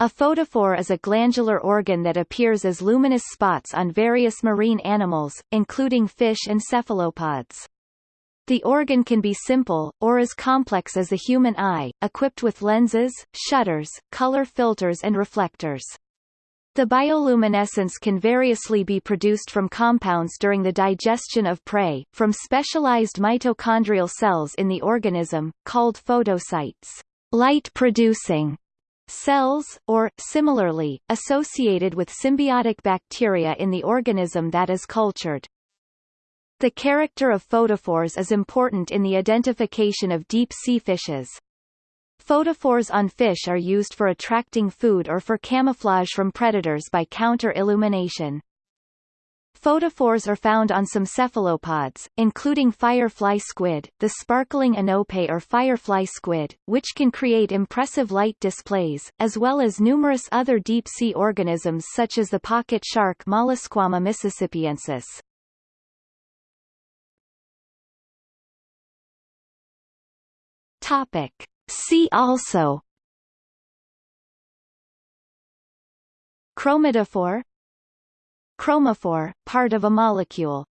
A photophore is a glandular organ that appears as luminous spots on various marine animals, including fish and cephalopods. The organ can be simple, or as complex as the human eye, equipped with lenses, shutters, color filters and reflectors. The bioluminescence can variously be produced from compounds during the digestion of prey, from specialized mitochondrial cells in the organism, called photocytes, light-producing cells, or, similarly, associated with symbiotic bacteria in the organism that is cultured. The character of photophores is important in the identification of deep-sea fishes. Photophores on fish are used for attracting food or for camouflage from predators by counter-illumination. Photophores are found on some cephalopods, including firefly squid, the sparkling enope or firefly squid, which can create impressive light displays, as well as numerous other deep-sea organisms such as the pocket shark Mollisquama mississippiensis. Topic. See also Chromatophore Chromophore, part of a molecule